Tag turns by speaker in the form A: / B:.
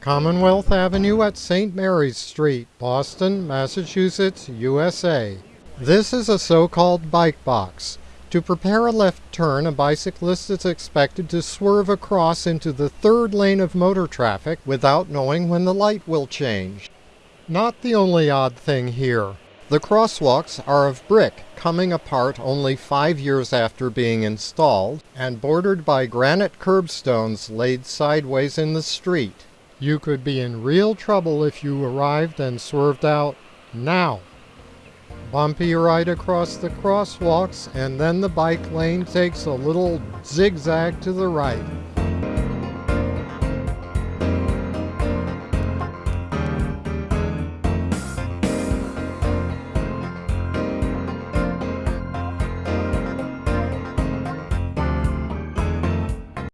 A: Commonwealth Avenue at St. Mary's Street, Boston, Massachusetts, USA. This is a so-called bike box. To prepare a left turn, a bicyclist is expected to swerve across into the third lane of motor traffic without knowing when the light will change. Not the only odd thing here. The crosswalks are of brick, coming apart only five years after being installed, and bordered by granite curbstones laid sideways in the street. You could be in real trouble if you arrived and swerved out now. Bumpy right across the crosswalks and then the bike lane takes a little zigzag to the right.